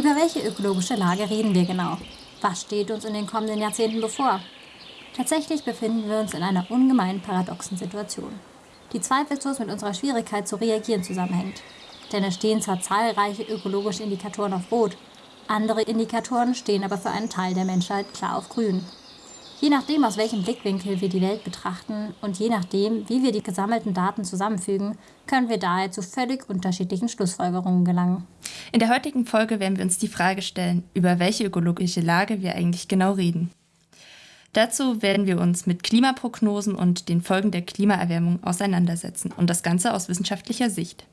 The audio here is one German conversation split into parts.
Über welche ökologische Lage reden wir genau? Was steht uns in den kommenden Jahrzehnten bevor? Tatsächlich befinden wir uns in einer ungemein paradoxen Situation, die zweifellos mit unserer Schwierigkeit zu reagieren zusammenhängt. Denn es stehen zwar zahlreiche ökologische Indikatoren auf Rot, andere Indikatoren stehen aber für einen Teil der Menschheit klar auf Grün. Je nachdem, aus welchem Blickwinkel wir die Welt betrachten und je nachdem, wie wir die gesammelten Daten zusammenfügen, können wir daher zu völlig unterschiedlichen Schlussfolgerungen gelangen. In der heutigen Folge werden wir uns die Frage stellen, über welche ökologische Lage wir eigentlich genau reden. Dazu werden wir uns mit Klimaprognosen und den Folgen der Klimaerwärmung auseinandersetzen und das Ganze aus wissenschaftlicher Sicht.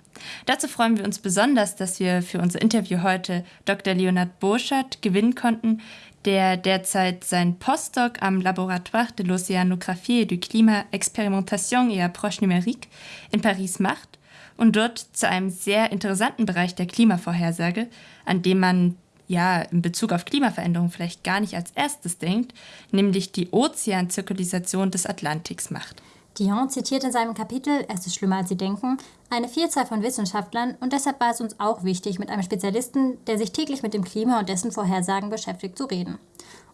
Dazu freuen wir uns besonders, dass wir für unser Interview heute Dr. Leonard Burschert gewinnen konnten, der derzeit sein Postdoc am Laboratoire de l'Océanographie et du Climat Expérimentation et Approche Numérique in Paris macht und dort zu einem sehr interessanten Bereich der Klimavorhersage, an dem man ja in Bezug auf Klimaveränderung vielleicht gar nicht als erstes denkt, nämlich die Ozeanzirkulisation des Atlantiks macht. Dion zitiert in seinem Kapitel Es ist schlimmer als Sie denken eine Vielzahl von Wissenschaftlern und deshalb war es uns auch wichtig, mit einem Spezialisten, der sich täglich mit dem Klima und dessen Vorhersagen beschäftigt, zu reden.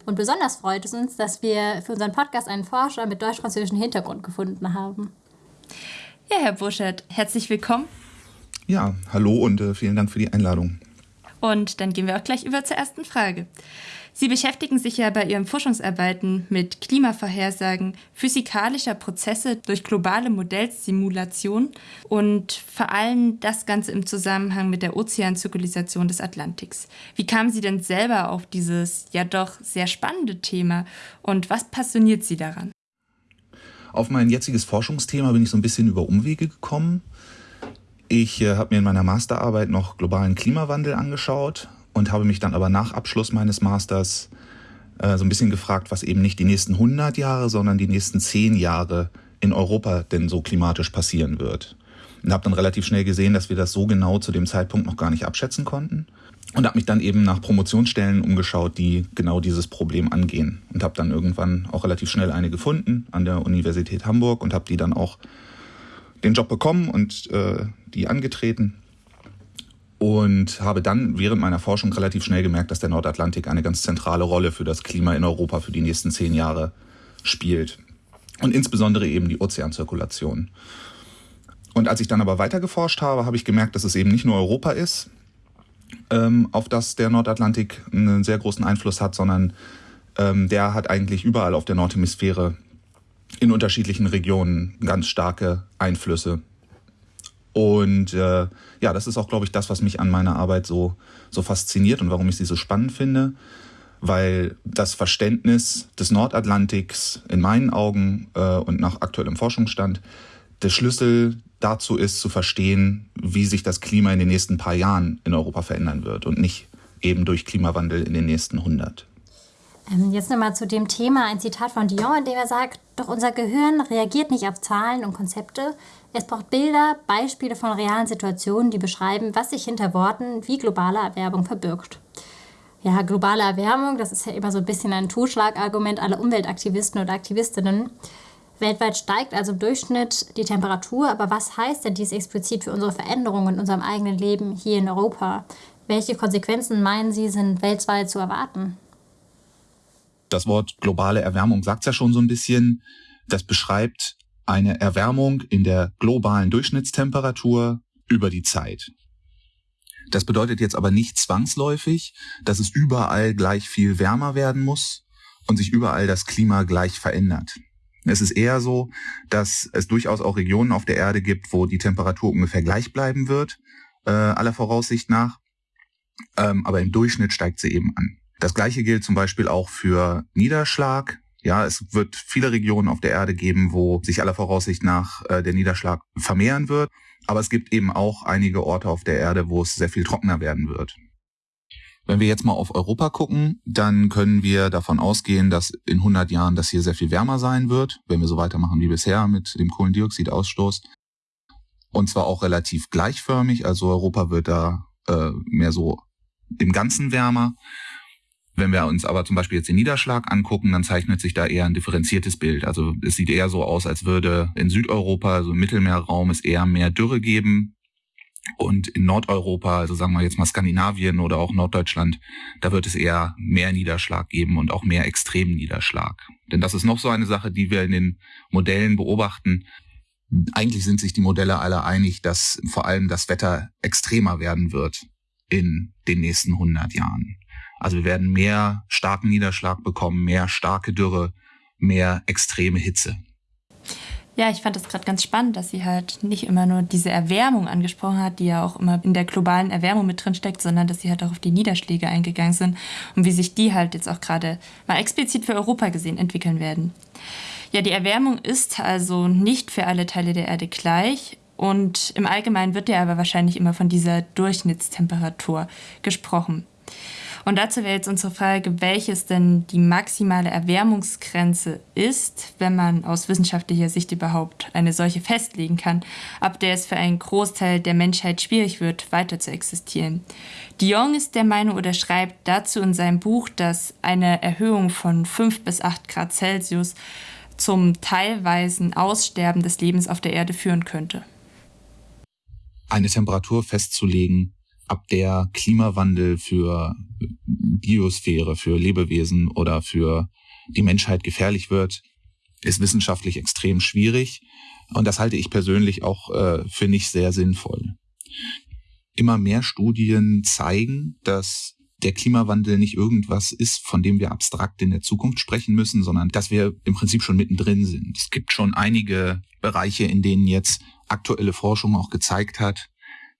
Und besonders freut es uns, dass wir für unseren Podcast einen Forscher mit deutsch-französischem Hintergrund gefunden haben. Ja, Herr Burschert, herzlich willkommen. Ja, hallo und äh, vielen Dank für die Einladung. Und dann gehen wir auch gleich über zur ersten Frage. Sie beschäftigen sich ja bei Ihren Forschungsarbeiten mit Klimavorhersagen physikalischer Prozesse durch globale Modellsimulation und vor allem das Ganze im Zusammenhang mit der Ozeanzirkulisation des Atlantiks. Wie kamen Sie denn selber auf dieses ja doch sehr spannende Thema und was passioniert Sie daran? Auf mein jetziges Forschungsthema bin ich so ein bisschen über Umwege gekommen. Ich äh, habe mir in meiner Masterarbeit noch globalen Klimawandel angeschaut und habe mich dann aber nach Abschluss meines Masters äh, so ein bisschen gefragt, was eben nicht die nächsten 100 Jahre, sondern die nächsten 10 Jahre in Europa denn so klimatisch passieren wird. Und habe dann relativ schnell gesehen, dass wir das so genau zu dem Zeitpunkt noch gar nicht abschätzen konnten. Und habe mich dann eben nach Promotionsstellen umgeschaut, die genau dieses Problem angehen. Und habe dann irgendwann auch relativ schnell eine gefunden an der Universität Hamburg und habe die dann auch den Job bekommen und äh, die angetreten und habe dann während meiner Forschung relativ schnell gemerkt, dass der Nordatlantik eine ganz zentrale Rolle für das Klima in Europa für die nächsten zehn Jahre spielt. Und insbesondere eben die Ozeanzirkulation. Und als ich dann aber weiter geforscht habe, habe ich gemerkt, dass es eben nicht nur Europa ist, ähm, auf das der Nordatlantik einen sehr großen Einfluss hat, sondern ähm, der hat eigentlich überall auf der Nordhemisphäre in unterschiedlichen Regionen ganz starke Einflüsse. Und äh, ja, das ist auch, glaube ich, das, was mich an meiner Arbeit so, so fasziniert und warum ich sie so spannend finde, weil das Verständnis des Nordatlantiks in meinen Augen äh, und nach aktuellem Forschungsstand der Schlüssel dazu ist, zu verstehen, wie sich das Klima in den nächsten paar Jahren in Europa verändern wird und nicht eben durch Klimawandel in den nächsten 100. Ähm, jetzt nochmal zu dem Thema ein Zitat von Dion, in dem er sagt, doch unser Gehirn reagiert nicht auf Zahlen und Konzepte. Es braucht Bilder, Beispiele von realen Situationen, die beschreiben, was sich hinter Worten wie globale Erwärmung verbirgt. Ja, globale Erwärmung, das ist ja immer so ein bisschen ein Totschlagargument aller Umweltaktivisten und Aktivistinnen. Weltweit steigt also im Durchschnitt die Temperatur, aber was heißt denn dies explizit für unsere Veränderungen in unserem eigenen Leben hier in Europa? Welche Konsequenzen meinen Sie sind weltweit zu erwarten? Das Wort globale Erwärmung sagt es ja schon so ein bisschen. Das beschreibt eine Erwärmung in der globalen Durchschnittstemperatur über die Zeit. Das bedeutet jetzt aber nicht zwangsläufig, dass es überall gleich viel wärmer werden muss und sich überall das Klima gleich verändert. Es ist eher so, dass es durchaus auch Regionen auf der Erde gibt, wo die Temperatur ungefähr gleich bleiben wird, äh, aller Voraussicht nach. Ähm, aber im Durchschnitt steigt sie eben an. Das gleiche gilt zum Beispiel auch für Niederschlag. Ja, es wird viele Regionen auf der Erde geben, wo sich aller Voraussicht nach äh, der Niederschlag vermehren wird. Aber es gibt eben auch einige Orte auf der Erde, wo es sehr viel trockener werden wird. Wenn wir jetzt mal auf Europa gucken, dann können wir davon ausgehen, dass in 100 Jahren das hier sehr viel wärmer sein wird, wenn wir so weitermachen wie bisher mit dem Kohlendioxidausstoß. Und zwar auch relativ gleichförmig, also Europa wird da äh, mehr so im Ganzen wärmer. Wenn wir uns aber zum Beispiel jetzt den Niederschlag angucken, dann zeichnet sich da eher ein differenziertes Bild. Also es sieht eher so aus, als würde in Südeuropa, also im Mittelmeerraum, es eher mehr Dürre geben Und in Nordeuropa, also sagen wir jetzt mal Skandinavien oder auch Norddeutschland, da wird es eher mehr Niederschlag geben und auch mehr extremen Niederschlag. Denn das ist noch so eine Sache, die wir in den Modellen beobachten. Eigentlich sind sich die Modelle alle einig, dass vor allem das Wetter extremer werden wird in den nächsten 100 Jahren. Also wir werden mehr starken Niederschlag bekommen, mehr starke Dürre, mehr extreme Hitze. Ja, ich fand das gerade ganz spannend, dass sie halt nicht immer nur diese Erwärmung angesprochen hat, die ja auch immer in der globalen Erwärmung mit drin steckt, sondern dass sie halt auch auf die Niederschläge eingegangen sind und wie sich die halt jetzt auch gerade mal explizit für Europa gesehen entwickeln werden. Ja, die Erwärmung ist also nicht für alle Teile der Erde gleich und im Allgemeinen wird ja aber wahrscheinlich immer von dieser Durchschnittstemperatur gesprochen. Und dazu wäre jetzt unsere Frage, welches denn die maximale Erwärmungsgrenze ist, wenn man aus wissenschaftlicher Sicht überhaupt eine solche festlegen kann, ab der es für einen Großteil der Menschheit schwierig wird, weiter zu existieren. Dion ist der Meinung oder schreibt dazu in seinem Buch, dass eine Erhöhung von 5 bis 8 Grad Celsius zum teilweisen Aussterben des Lebens auf der Erde führen könnte. Eine Temperatur festzulegen, ab der Klimawandel für Biosphäre, für Lebewesen oder für die Menschheit gefährlich wird, ist wissenschaftlich extrem schwierig. Und das halte ich persönlich auch äh, für nicht sehr sinnvoll. Immer mehr Studien zeigen, dass der Klimawandel nicht irgendwas ist, von dem wir abstrakt in der Zukunft sprechen müssen, sondern dass wir im Prinzip schon mittendrin sind. Es gibt schon einige Bereiche, in denen jetzt aktuelle Forschung auch gezeigt hat,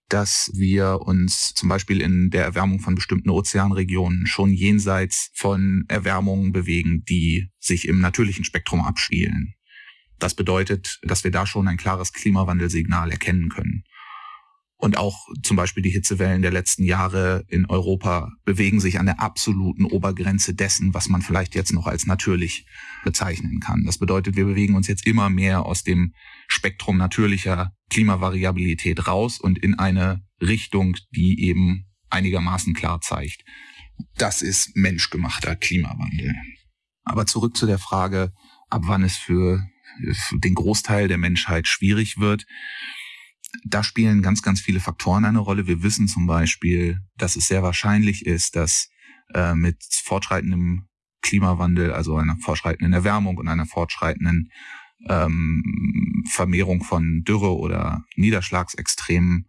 dass wir uns zum Beispiel in der Erwärmung von bestimmten Ozeanregionen schon jenseits von Erwärmungen bewegen, die sich im natürlichen Spektrum abspielen. Das bedeutet, dass wir da schon ein klares Klimawandelsignal erkennen können. Und auch zum Beispiel die Hitzewellen der letzten Jahre in Europa bewegen sich an der absoluten Obergrenze dessen, was man vielleicht jetzt noch als natürlich bezeichnen kann. Das bedeutet, wir bewegen uns jetzt immer mehr aus dem Spektrum natürlicher Klimavariabilität raus und in eine Richtung, die eben einigermaßen klar zeigt. Das ist menschgemachter Klimawandel. Aber zurück zu der Frage, ab wann es für, den Großteil der Menschheit schwierig wird da spielen ganz, ganz viele Faktoren eine Rolle. Wir wissen zum Beispiel, dass es sehr wahrscheinlich ist, dass äh, mit fortschreitendem Klimawandel, also einer fortschreitenden Erwärmung und einer fortschreitenden ähm, Vermehrung von Dürre oder Niederschlagsextremen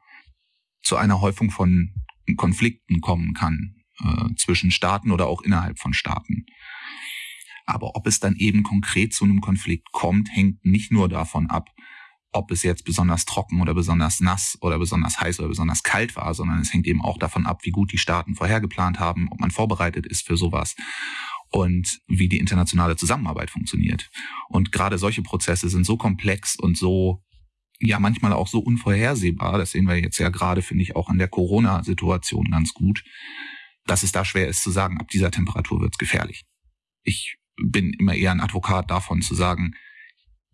zu einer Häufung von Konflikten kommen kann äh, zwischen Staaten oder auch innerhalb von Staaten. Aber ob es dann eben konkret zu einem Konflikt kommt, hängt nicht nur davon ab, ob es jetzt besonders trocken oder besonders nass oder besonders heiß oder besonders kalt war, sondern es hängt eben auch davon ab, wie gut die Staaten vorhergeplant haben, ob man vorbereitet ist für sowas und wie die internationale Zusammenarbeit funktioniert. Und gerade solche Prozesse sind so komplex und so ja manchmal auch so unvorhersehbar, das sehen wir jetzt ja gerade, finde ich, auch an der Corona-Situation ganz gut, dass es da schwer ist zu sagen, ab dieser Temperatur wird es gefährlich. Ich bin immer eher ein Advokat davon zu sagen,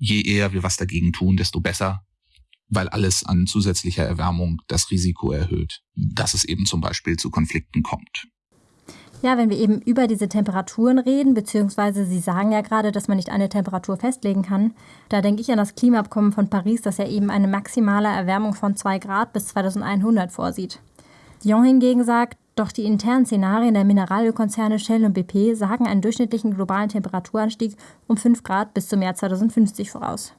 je eher wir was dagegen tun, desto besser, weil alles an zusätzlicher Erwärmung das Risiko erhöht, dass es eben zum Beispiel zu Konflikten kommt. Ja, wenn wir eben über diese Temperaturen reden, beziehungsweise Sie sagen ja gerade, dass man nicht eine Temperatur festlegen kann, da denke ich an das Klimaabkommen von Paris, das ja eben eine maximale Erwärmung von 2 Grad bis 2100 vorsieht. Dion hingegen sagt, doch die internen Szenarien der Mineralölkonzerne Shell und BP sagen einen durchschnittlichen globalen Temperaturanstieg um 5 Grad bis zum Jahr 2050 voraus.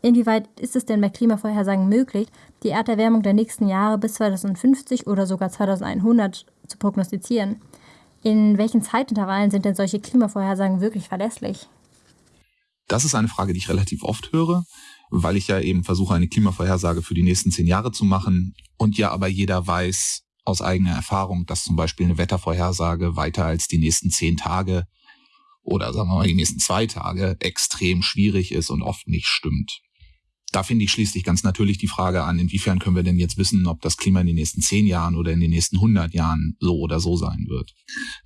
Inwieweit ist es denn bei Klimavorhersagen möglich, die Erderwärmung der nächsten Jahre bis 2050 oder sogar 2100 zu prognostizieren? In welchen Zeitintervallen sind denn solche Klimavorhersagen wirklich verlässlich? Das ist eine Frage, die ich relativ oft höre, weil ich ja eben versuche, eine Klimavorhersage für die nächsten zehn Jahre zu machen und ja aber jeder weiß, aus eigener Erfahrung, dass zum Beispiel eine Wettervorhersage weiter als die nächsten zehn Tage oder sagen wir mal die nächsten zwei Tage extrem schwierig ist und oft nicht stimmt. Da finde ich schließlich ganz natürlich die Frage an, inwiefern können wir denn jetzt wissen, ob das Klima in den nächsten zehn Jahren oder in den nächsten hundert Jahren so oder so sein wird.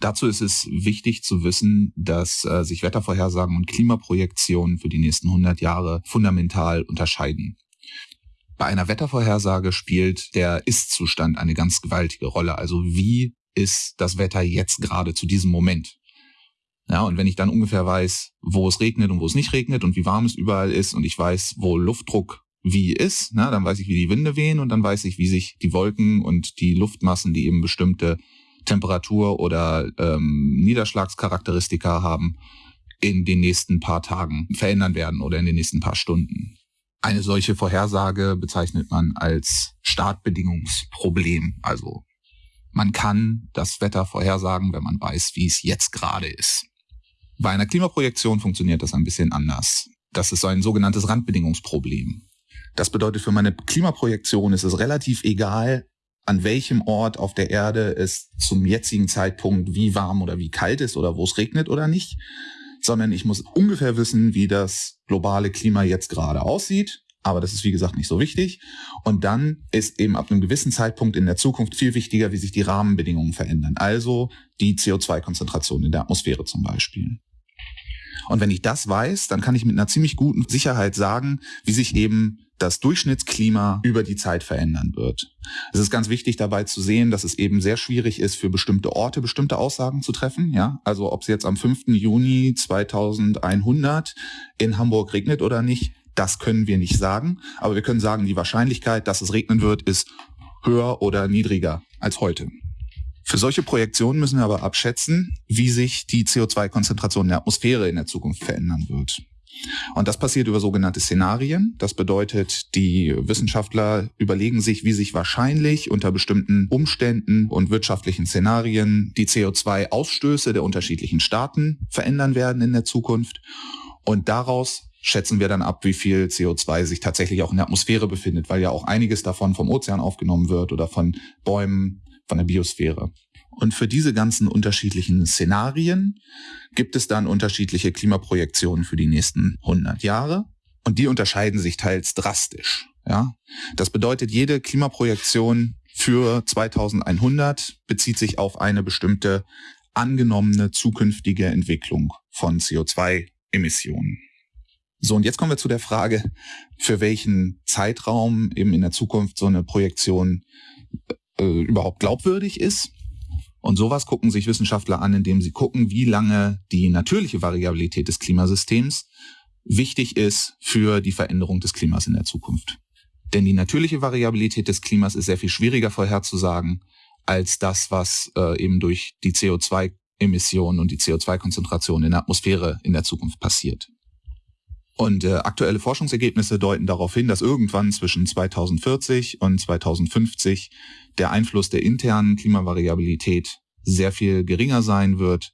Dazu ist es wichtig zu wissen, dass äh, sich Wettervorhersagen und Klimaprojektionen für die nächsten hundert Jahre fundamental unterscheiden. Bei einer Wettervorhersage spielt der Ist-Zustand eine ganz gewaltige Rolle. Also wie ist das Wetter jetzt gerade zu diesem Moment? Ja, und wenn ich dann ungefähr weiß, wo es regnet und wo es nicht regnet und wie warm es überall ist und ich weiß, wo Luftdruck wie ist. Na, dann weiß ich, wie die Winde wehen und dann weiß ich, wie sich die Wolken und die Luftmassen, die eben bestimmte Temperatur oder ähm, Niederschlagscharakteristika haben, in den nächsten paar Tagen verändern werden oder in den nächsten paar Stunden. Eine solche Vorhersage bezeichnet man als Startbedingungsproblem. Also man kann das Wetter vorhersagen, wenn man weiß, wie es jetzt gerade ist. Bei einer Klimaprojektion funktioniert das ein bisschen anders. Das ist so ein sogenanntes Randbedingungsproblem. Das bedeutet, für meine Klimaprojektion ist es relativ egal, an welchem Ort auf der Erde es zum jetzigen Zeitpunkt wie warm oder wie kalt ist oder wo es regnet oder nicht, sondern ich muss ungefähr wissen, wie das globale Klima jetzt gerade aussieht. Aber das ist wie gesagt nicht so wichtig. Und dann ist eben ab einem gewissen Zeitpunkt in der Zukunft viel wichtiger, wie sich die Rahmenbedingungen verändern. Also die CO2-Konzentration in der Atmosphäre zum Beispiel. Und wenn ich das weiß, dann kann ich mit einer ziemlich guten Sicherheit sagen, wie sich eben das Durchschnittsklima über die Zeit verändern wird. Es ist ganz wichtig dabei zu sehen, dass es eben sehr schwierig ist, für bestimmte Orte bestimmte Aussagen zu treffen. Ja, also ob es jetzt am 5. Juni 2100 in Hamburg regnet oder nicht, das können wir nicht sagen. Aber wir können sagen, die Wahrscheinlichkeit, dass es regnen wird, ist höher oder niedriger als heute. Für solche Projektionen müssen wir aber abschätzen, wie sich die CO2-Konzentration in der Atmosphäre in der Zukunft verändern wird. Und das passiert über sogenannte Szenarien. Das bedeutet, die Wissenschaftler überlegen sich, wie sich wahrscheinlich unter bestimmten Umständen und wirtschaftlichen Szenarien die CO2-Ausstöße der unterschiedlichen Staaten verändern werden in der Zukunft. Und daraus schätzen wir dann ab, wie viel CO2 sich tatsächlich auch in der Atmosphäre befindet, weil ja auch einiges davon vom Ozean aufgenommen wird oder von Bäumen, von der Biosphäre. Und für diese ganzen unterschiedlichen Szenarien gibt es dann unterschiedliche Klimaprojektionen für die nächsten 100 Jahre. Und die unterscheiden sich teils drastisch. Ja, das bedeutet, jede Klimaprojektion für 2100 bezieht sich auf eine bestimmte angenommene zukünftige Entwicklung von CO2-Emissionen. So, und jetzt kommen wir zu der Frage, für welchen Zeitraum eben in der Zukunft so eine Projektion äh, überhaupt glaubwürdig ist. Und sowas gucken sich Wissenschaftler an, indem sie gucken, wie lange die natürliche Variabilität des Klimasystems wichtig ist für die Veränderung des Klimas in der Zukunft. Denn die natürliche Variabilität des Klimas ist sehr viel schwieriger vorherzusagen als das, was äh, eben durch die CO2-Emissionen und die CO2-Konzentration in der Atmosphäre in der Zukunft passiert. Und äh, aktuelle Forschungsergebnisse deuten darauf hin, dass irgendwann zwischen 2040 und 2050 der Einfluss der internen Klimavariabilität sehr viel geringer sein wird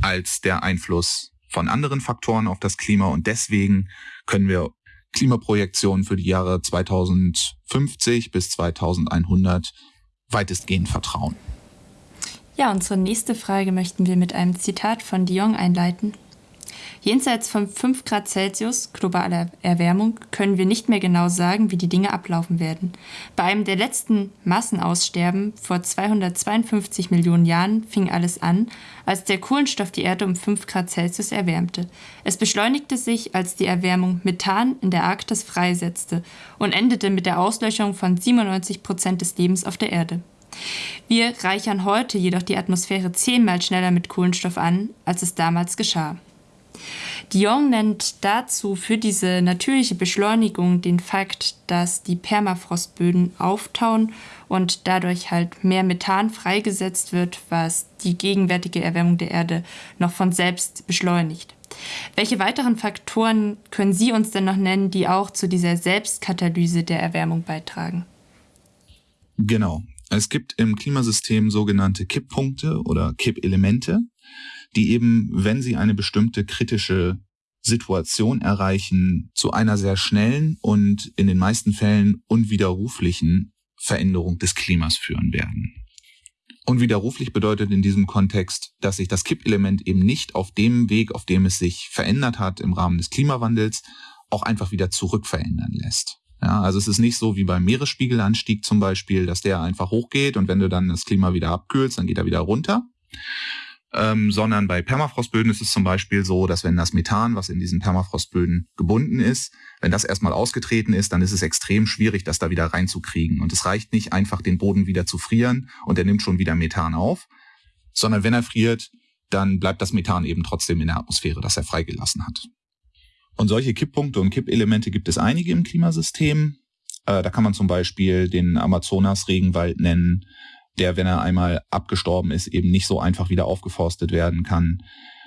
als der Einfluss von anderen Faktoren auf das Klima. Und deswegen können wir Klimaprojektionen für die Jahre 2050 bis 2100 weitestgehend vertrauen. Ja, unsere nächste Frage möchten wir mit einem Zitat von Dion einleiten. Jenseits von 5 Grad Celsius globaler Erwärmung können wir nicht mehr genau sagen, wie die Dinge ablaufen werden. Bei einem der letzten Massenaussterben vor 252 Millionen Jahren fing alles an, als der Kohlenstoff die Erde um 5 Grad Celsius erwärmte. Es beschleunigte sich, als die Erwärmung Methan in der Arktis freisetzte und endete mit der Auslöschung von 97 Prozent des Lebens auf der Erde. Wir reichern heute jedoch die Atmosphäre zehnmal schneller mit Kohlenstoff an, als es damals geschah. Dion nennt dazu für diese natürliche Beschleunigung den Fakt, dass die Permafrostböden auftauen und dadurch halt mehr Methan freigesetzt wird, was die gegenwärtige Erwärmung der Erde noch von selbst beschleunigt. Welche weiteren Faktoren können Sie uns denn noch nennen, die auch zu dieser Selbstkatalyse der Erwärmung beitragen? Genau. Es gibt im Klimasystem sogenannte Kipppunkte oder Kippelemente die eben, wenn sie eine bestimmte kritische Situation erreichen, zu einer sehr schnellen und in den meisten Fällen unwiderruflichen Veränderung des Klimas führen werden. Unwiderruflich bedeutet in diesem Kontext, dass sich das Kippelement eben nicht auf dem Weg, auf dem es sich verändert hat im Rahmen des Klimawandels, auch einfach wieder zurückverändern lässt. Ja, also es ist nicht so wie beim Meeresspiegelanstieg zum Beispiel, dass der einfach hochgeht und wenn du dann das Klima wieder abkühlst, dann geht er wieder runter, ähm, sondern bei Permafrostböden ist es zum Beispiel so, dass wenn das Methan, was in diesen Permafrostböden gebunden ist, wenn das erstmal ausgetreten ist, dann ist es extrem schwierig, das da wieder reinzukriegen. Und es reicht nicht einfach, den Boden wieder zu frieren und er nimmt schon wieder Methan auf, sondern wenn er friert, dann bleibt das Methan eben trotzdem in der Atmosphäre, das er freigelassen hat. Und solche Kipppunkte und Kippelemente gibt es einige im Klimasystem. Äh, da kann man zum Beispiel den Amazonas-Regenwald nennen, der, wenn er einmal abgestorben ist, eben nicht so einfach wieder aufgeforstet werden kann.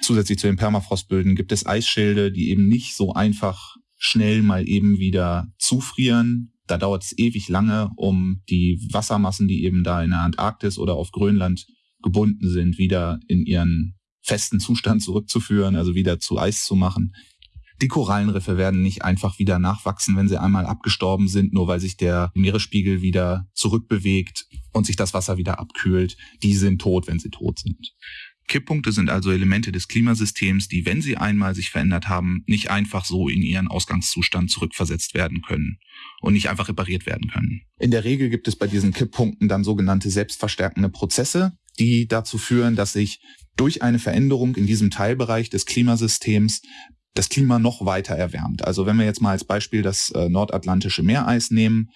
Zusätzlich zu den Permafrostböden gibt es Eisschilde, die eben nicht so einfach schnell mal eben wieder zufrieren. Da dauert es ewig lange, um die Wassermassen, die eben da in der Antarktis oder auf Grönland gebunden sind, wieder in ihren festen Zustand zurückzuführen, also wieder zu Eis zu machen. Die Korallenriffe werden nicht einfach wieder nachwachsen, wenn sie einmal abgestorben sind, nur weil sich der Meeresspiegel wieder zurückbewegt und sich das Wasser wieder abkühlt. Die sind tot, wenn sie tot sind. Kipppunkte sind also Elemente des Klimasystems, die, wenn sie einmal sich verändert haben, nicht einfach so in ihren Ausgangszustand zurückversetzt werden können und nicht einfach repariert werden können. In der Regel gibt es bei diesen Kipppunkten dann sogenannte selbstverstärkende Prozesse, die dazu führen, dass sich durch eine Veränderung in diesem Teilbereich des Klimasystems das Klima noch weiter erwärmt. Also wenn wir jetzt mal als Beispiel das äh, nordatlantische Meereis nehmen,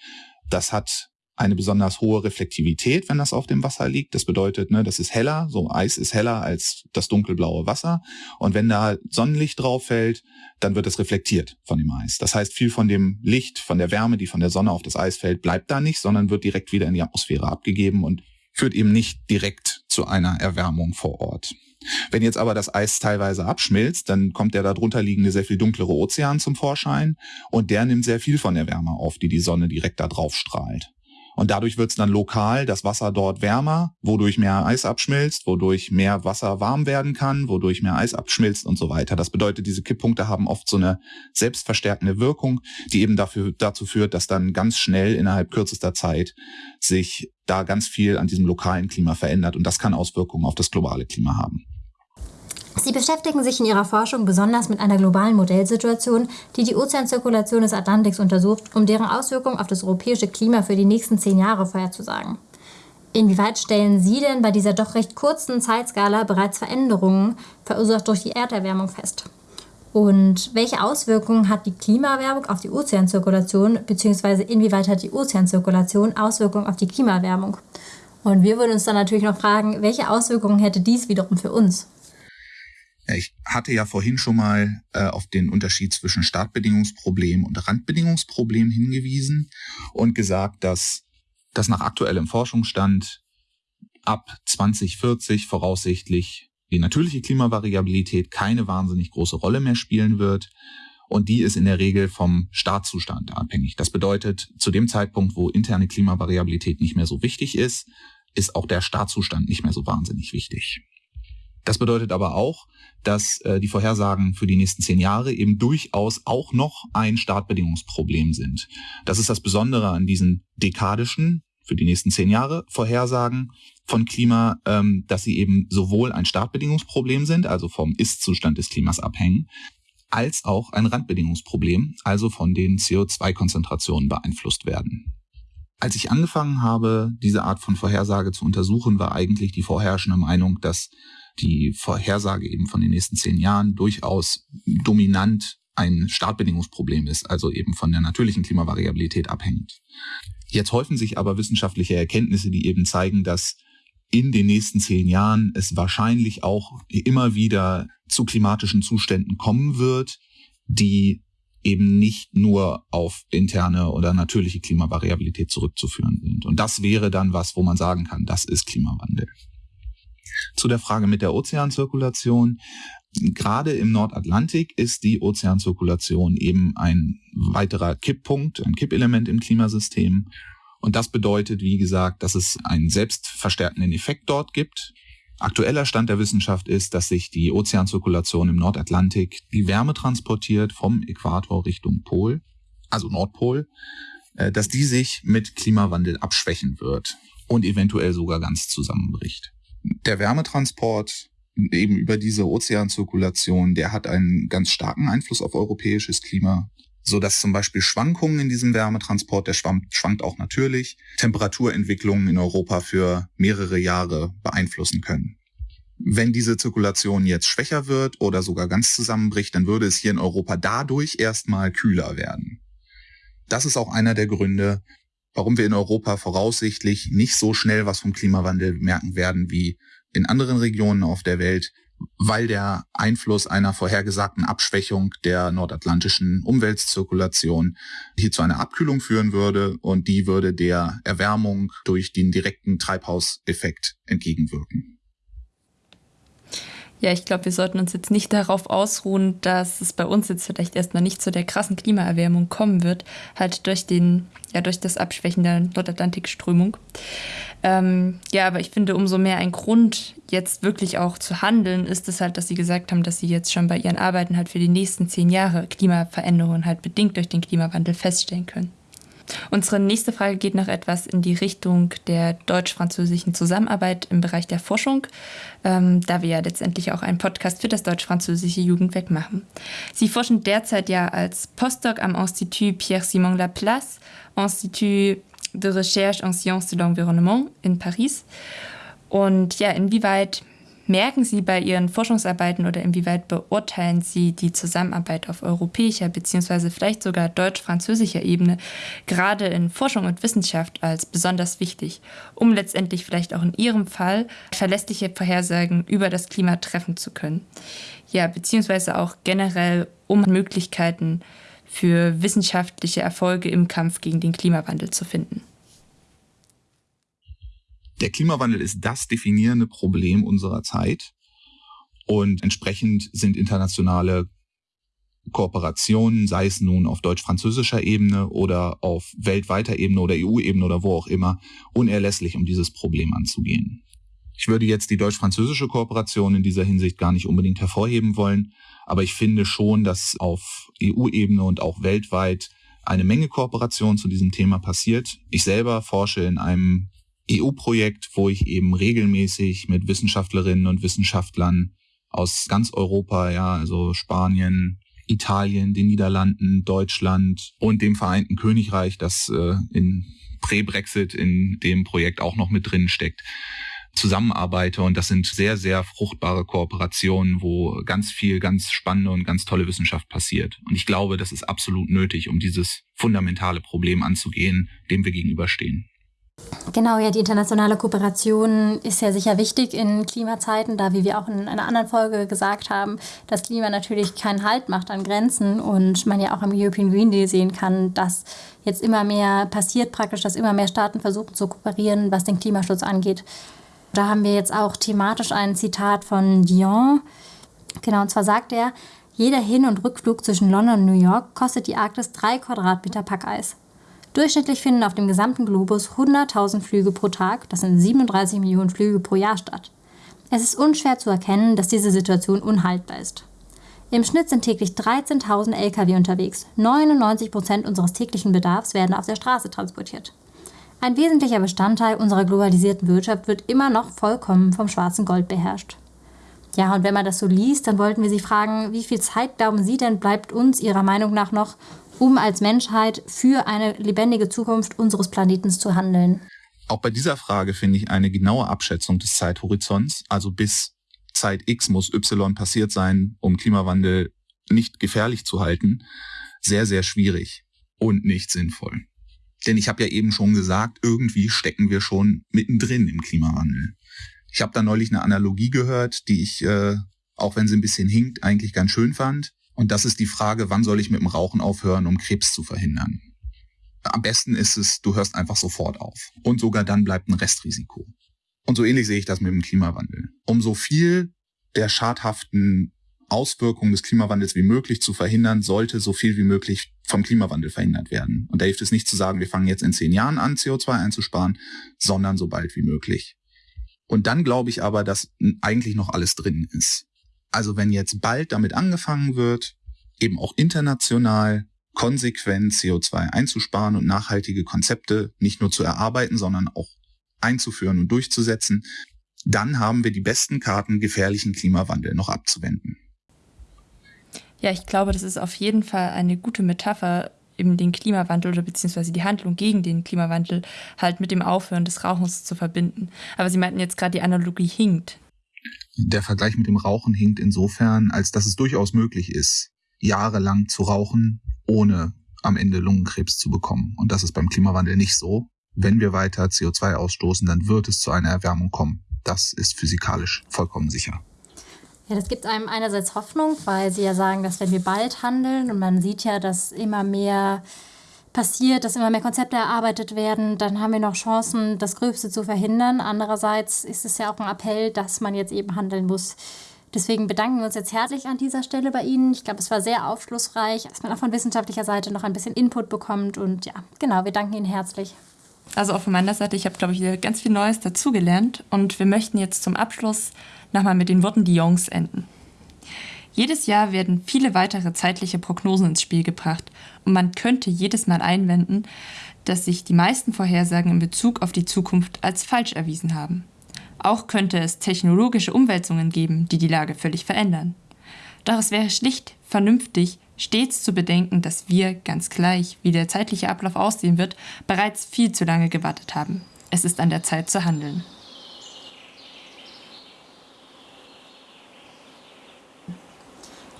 das hat eine besonders hohe Reflektivität, wenn das auf dem Wasser liegt. Das bedeutet, ne, das ist heller, so Eis ist heller als das dunkelblaue Wasser. Und wenn da Sonnenlicht drauf fällt, dann wird es reflektiert von dem Eis. Das heißt, viel von dem Licht, von der Wärme, die von der Sonne auf das Eis fällt, bleibt da nicht, sondern wird direkt wieder in die Atmosphäre abgegeben und führt eben nicht direkt zu einer Erwärmung vor Ort. Wenn jetzt aber das Eis teilweise abschmilzt, dann kommt der darunter liegende sehr viel dunklere Ozean zum Vorschein und der nimmt sehr viel von der Wärme auf, die die Sonne direkt da drauf strahlt. Und dadurch wird es dann lokal das Wasser dort wärmer, wodurch mehr Eis abschmilzt, wodurch mehr Wasser warm werden kann, wodurch mehr Eis abschmilzt und so weiter. Das bedeutet, diese Kipppunkte haben oft so eine selbstverstärkende Wirkung, die eben dafür, dazu führt, dass dann ganz schnell innerhalb kürzester Zeit sich da ganz viel an diesem lokalen Klima verändert. Und das kann Auswirkungen auf das globale Klima haben. Sie beschäftigen sich in ihrer Forschung besonders mit einer globalen Modellsituation, die die Ozeanzirkulation des Atlantiks untersucht, um deren Auswirkungen auf das europäische Klima für die nächsten zehn Jahre vorherzusagen. Inwieweit stellen Sie denn bei dieser doch recht kurzen Zeitskala bereits Veränderungen, verursacht durch die Erderwärmung, fest? Und welche Auswirkungen hat die Klimaerwärmung auf die Ozeanzirkulation, beziehungsweise inwieweit hat die Ozeanzirkulation Auswirkungen auf die Klimaerwärmung? Und wir würden uns dann natürlich noch fragen, welche Auswirkungen hätte dies wiederum für uns? Ich hatte ja vorhin schon mal äh, auf den Unterschied zwischen Startbedingungsproblem und Randbedingungsproblem hingewiesen und gesagt, dass das nach aktuellem Forschungsstand ab 2040 voraussichtlich die natürliche Klimavariabilität keine wahnsinnig große Rolle mehr spielen wird. Und die ist in der Regel vom Startzustand abhängig. Das bedeutet, zu dem Zeitpunkt, wo interne Klimavariabilität nicht mehr so wichtig ist, ist auch der Startzustand nicht mehr so wahnsinnig wichtig. Das bedeutet aber auch, dass äh, die Vorhersagen für die nächsten zehn Jahre eben durchaus auch noch ein Startbedingungsproblem sind. Das ist das Besondere an diesen dekadischen, für die nächsten zehn Jahre Vorhersagen von Klima, ähm, dass sie eben sowohl ein Startbedingungsproblem sind, also vom Ist-Zustand des Klimas abhängen, als auch ein Randbedingungsproblem, also von den CO2-Konzentrationen beeinflusst werden. Als ich angefangen habe, diese Art von Vorhersage zu untersuchen, war eigentlich die vorherrschende Meinung, dass die Vorhersage eben von den nächsten zehn Jahren durchaus dominant ein Startbedingungsproblem ist, also eben von der natürlichen Klimavariabilität abhängt. Jetzt häufen sich aber wissenschaftliche Erkenntnisse, die eben zeigen, dass in den nächsten zehn Jahren es wahrscheinlich auch immer wieder zu klimatischen Zuständen kommen wird, die eben nicht nur auf interne oder natürliche Klimavariabilität zurückzuführen sind. Und das wäre dann was, wo man sagen kann, das ist Klimawandel. Zu der Frage mit der Ozeanzirkulation. Gerade im Nordatlantik ist die Ozeanzirkulation eben ein weiterer Kipppunkt, ein Kippelement im Klimasystem. Und das bedeutet, wie gesagt, dass es einen selbstverstärkenden Effekt dort gibt. Aktueller Stand der Wissenschaft ist, dass sich die Ozeanzirkulation im Nordatlantik die Wärme transportiert vom Äquator Richtung Pol, also Nordpol, äh, dass die sich mit Klimawandel abschwächen wird und eventuell sogar ganz zusammenbricht der Wärmetransport eben über diese Ozeanzirkulation, der hat einen ganz starken Einfluss auf europäisches Klima, so dass zum Beispiel Schwankungen in diesem Wärmetransport, der schwankt, auch natürlich, Temperaturentwicklungen in Europa für mehrere Jahre beeinflussen können. Wenn diese Zirkulation jetzt schwächer wird oder sogar ganz zusammenbricht, dann würde es hier in Europa dadurch erstmal kühler werden. Das ist auch einer der Gründe, warum wir in Europa voraussichtlich nicht so schnell was vom Klimawandel merken werden wie in anderen Regionen auf der Welt, weil der Einfluss einer vorhergesagten Abschwächung der nordatlantischen Umweltzirkulation hier zu einer Abkühlung führen würde und die würde der Erwärmung durch den direkten Treibhauseffekt entgegenwirken. Ja, ich glaube, wir sollten uns jetzt nicht darauf ausruhen, dass es bei uns jetzt vielleicht erstmal nicht zu der krassen Klimaerwärmung kommen wird, halt durch den, ja, durch das Abschwächen der Nordatlantikströmung. Ähm, ja, aber ich finde, umso mehr ein Grund, jetzt wirklich auch zu handeln, ist es halt, dass sie gesagt haben, dass sie jetzt schon bei ihren Arbeiten halt für die nächsten zehn Jahre Klimaveränderungen halt bedingt durch den Klimawandel feststellen können. Unsere nächste Frage geht noch etwas in die Richtung der deutsch-französischen Zusammenarbeit im Bereich der Forschung, ähm, da wir ja letztendlich auch einen Podcast für das deutsch-französische Jugendwerk machen. Sie forschen derzeit ja als Postdoc am Institut Pierre-Simon Laplace, Institut de Recherche en Sciences de l'Environnement in Paris. Und ja, inwieweit merken Sie bei Ihren Forschungsarbeiten oder inwieweit beurteilen Sie die Zusammenarbeit auf europäischer bzw. vielleicht sogar deutsch-französischer Ebene gerade in Forschung und Wissenschaft als besonders wichtig, um letztendlich vielleicht auch in Ihrem Fall verlässliche Vorhersagen über das Klima treffen zu können? Ja, beziehungsweise auch generell um Möglichkeiten für wissenschaftliche Erfolge im Kampf gegen den Klimawandel zu finden. Der Klimawandel ist das definierende Problem unserer Zeit und entsprechend sind internationale Kooperationen, sei es nun auf deutsch-französischer Ebene oder auf weltweiter Ebene oder EU-Ebene oder wo auch immer, unerlässlich, um dieses Problem anzugehen. Ich würde jetzt die deutsch-französische Kooperation in dieser Hinsicht gar nicht unbedingt hervorheben wollen, aber ich finde schon, dass auf EU-Ebene und auch weltweit eine Menge Kooperation zu diesem Thema passiert. Ich selber forsche in einem EU-Projekt, wo ich eben regelmäßig mit Wissenschaftlerinnen und Wissenschaftlern aus ganz Europa, ja, also Spanien, Italien, den Niederlanden, Deutschland und dem Vereinten Königreich, das äh, in Prä-Brexit in dem Projekt auch noch mit drin steckt, zusammenarbeite. Und das sind sehr, sehr fruchtbare Kooperationen, wo ganz viel, ganz spannende und ganz tolle Wissenschaft passiert. Und ich glaube, das ist absolut nötig, um dieses fundamentale Problem anzugehen, dem wir gegenüberstehen. Genau, ja, die internationale Kooperation ist ja sicher wichtig in Klimazeiten, da, wie wir auch in einer anderen Folge gesagt haben, das Klima natürlich keinen Halt macht an Grenzen und man ja auch im European Green Deal sehen kann, dass jetzt immer mehr passiert praktisch, dass immer mehr Staaten versuchen zu kooperieren, was den Klimaschutz angeht. Da haben wir jetzt auch thematisch ein Zitat von Dion. Genau, und zwar sagt er, jeder Hin- und Rückflug zwischen London und New York kostet die Arktis drei Quadratmeter Packeis. Durchschnittlich finden auf dem gesamten Globus 100.000 Flüge pro Tag, das sind 37 Millionen Flüge pro Jahr statt. Es ist unschwer zu erkennen, dass diese Situation unhaltbar ist. Im Schnitt sind täglich 13.000 Lkw unterwegs. 99 Prozent unseres täglichen Bedarfs werden auf der Straße transportiert. Ein wesentlicher Bestandteil unserer globalisierten Wirtschaft wird immer noch vollkommen vom schwarzen Gold beherrscht. Ja, und wenn man das so liest, dann wollten wir Sie fragen, wie viel Zeit glauben Sie denn bleibt uns Ihrer Meinung nach noch, um als Menschheit für eine lebendige Zukunft unseres Planeten zu handeln? Auch bei dieser Frage finde ich eine genaue Abschätzung des Zeithorizonts, also bis Zeit X muss Y passiert sein, um Klimawandel nicht gefährlich zu halten, sehr, sehr schwierig und nicht sinnvoll. Denn ich habe ja eben schon gesagt, irgendwie stecken wir schon mittendrin im Klimawandel. Ich habe da neulich eine Analogie gehört, die ich, äh, auch wenn sie ein bisschen hinkt, eigentlich ganz schön fand. Und das ist die Frage, wann soll ich mit dem Rauchen aufhören, um Krebs zu verhindern? Am besten ist es, du hörst einfach sofort auf. Und sogar dann bleibt ein Restrisiko. Und so ähnlich sehe ich das mit dem Klimawandel. Um so viel der schadhaften Auswirkungen des Klimawandels wie möglich zu verhindern, sollte so viel wie möglich vom Klimawandel verhindert werden. Und da hilft es nicht zu sagen, wir fangen jetzt in zehn Jahren an, CO2 einzusparen, sondern so bald wie möglich. Und dann glaube ich aber, dass eigentlich noch alles drin ist. Also wenn jetzt bald damit angefangen wird, eben auch international konsequent CO2 einzusparen und nachhaltige Konzepte nicht nur zu erarbeiten, sondern auch einzuführen und durchzusetzen, dann haben wir die besten Karten, gefährlichen Klimawandel noch abzuwenden. Ja, ich glaube, das ist auf jeden Fall eine gute Metapher, eben den Klimawandel oder beziehungsweise die Handlung gegen den Klimawandel halt mit dem Aufhören des Rauchens zu verbinden. Aber Sie meinten jetzt gerade, die Analogie hinkt der Vergleich mit dem Rauchen hinkt insofern, als dass es durchaus möglich ist, jahrelang zu rauchen, ohne am Ende Lungenkrebs zu bekommen. Und das ist beim Klimawandel nicht so. Wenn wir weiter CO2 ausstoßen, dann wird es zu einer Erwärmung kommen. Das ist physikalisch vollkommen sicher. Ja, das gibt einem einerseits Hoffnung, weil Sie ja sagen, dass wenn wir bald handeln und man sieht ja, dass immer mehr passiert, dass immer mehr Konzepte erarbeitet werden, dann haben wir noch Chancen, das Gröbste zu verhindern. Andererseits ist es ja auch ein Appell, dass man jetzt eben handeln muss. Deswegen bedanken wir uns jetzt herzlich an dieser Stelle bei Ihnen. Ich glaube, es war sehr aufschlussreich, dass man auch von wissenschaftlicher Seite noch ein bisschen Input bekommt. Und ja, genau, wir danken Ihnen herzlich. Also auch von meiner Seite, ich habe, glaube ich, ganz viel Neues dazugelernt. Und wir möchten jetzt zum Abschluss nochmal mit den Worten Dions enden. Jedes Jahr werden viele weitere zeitliche Prognosen ins Spiel gebracht und man könnte jedes Mal einwenden, dass sich die meisten Vorhersagen in Bezug auf die Zukunft als falsch erwiesen haben. Auch könnte es technologische Umwälzungen geben, die die Lage völlig verändern. Doch es wäre schlicht vernünftig, stets zu bedenken, dass wir, ganz gleich, wie der zeitliche Ablauf aussehen wird, bereits viel zu lange gewartet haben. Es ist an der Zeit zu handeln.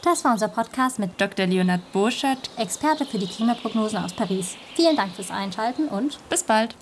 Das war unser Podcast mit Dr. Leonard Burschert, Experte für die Klimaprognosen aus Paris. Vielen Dank fürs Einschalten und bis bald.